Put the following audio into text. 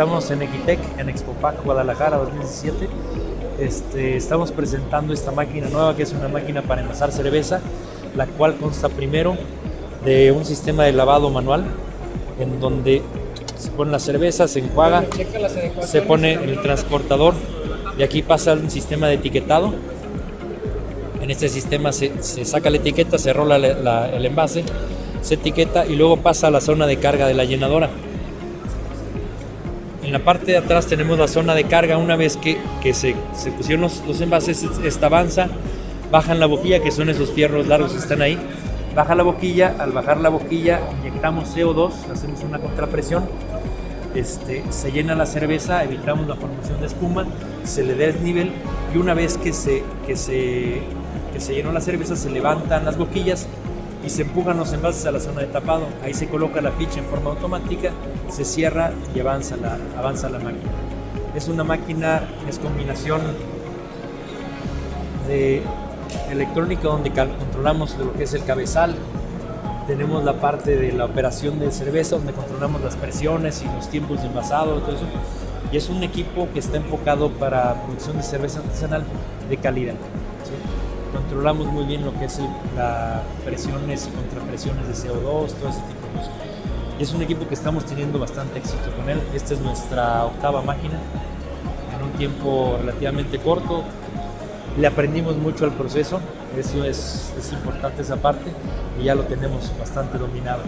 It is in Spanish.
Estamos en Equitec, en Expopac Guadalajara 2017. Este, estamos presentando esta máquina nueva que es una máquina para envasar cerveza, la cual consta primero de un sistema de lavado manual en donde se pone la cerveza, se enjuaga, se pone el transportador y aquí pasa un sistema de etiquetado. En este sistema se, se saca la etiqueta, se rola la- la- el envase, se etiqueta y luego pasa a la zona de carga de la llenadora. En la parte de atrás tenemos la zona de carga. Una vez que, que se, se pusieron los, los envases, esta avanza, bajan la boquilla, que son esos fierros largos que están ahí. Baja la boquilla, al bajar la boquilla inyectamos CO2, hacemos una contrapresión, este, se llena la cerveza, evitamos la formación de espuma, se le da desnivel y una vez que se, que se, que se llenó la cerveza se levantan las boquillas y se empujan los envases a la zona de tapado. Ahí se coloca la ficha en forma automática, se cierra y avanza la, avanza la máquina. Es una máquina, es combinación de electrónica donde controlamos lo que es el cabezal, tenemos la parte de la operación de cerveza donde controlamos las presiones y los tiempos de envasado y todo eso. Y es un equipo que está enfocado para producción de cerveza artesanal de calidad. ¿sí? Controlamos muy bien lo que es las presiones y contrapresiones de CO2, todo ese tipo de cosas. Es un equipo que estamos teniendo bastante éxito con él. Esta es nuestra octava máquina en un tiempo relativamente corto. Le aprendimos mucho al proceso, eso es, es importante esa parte y ya lo tenemos bastante dominado.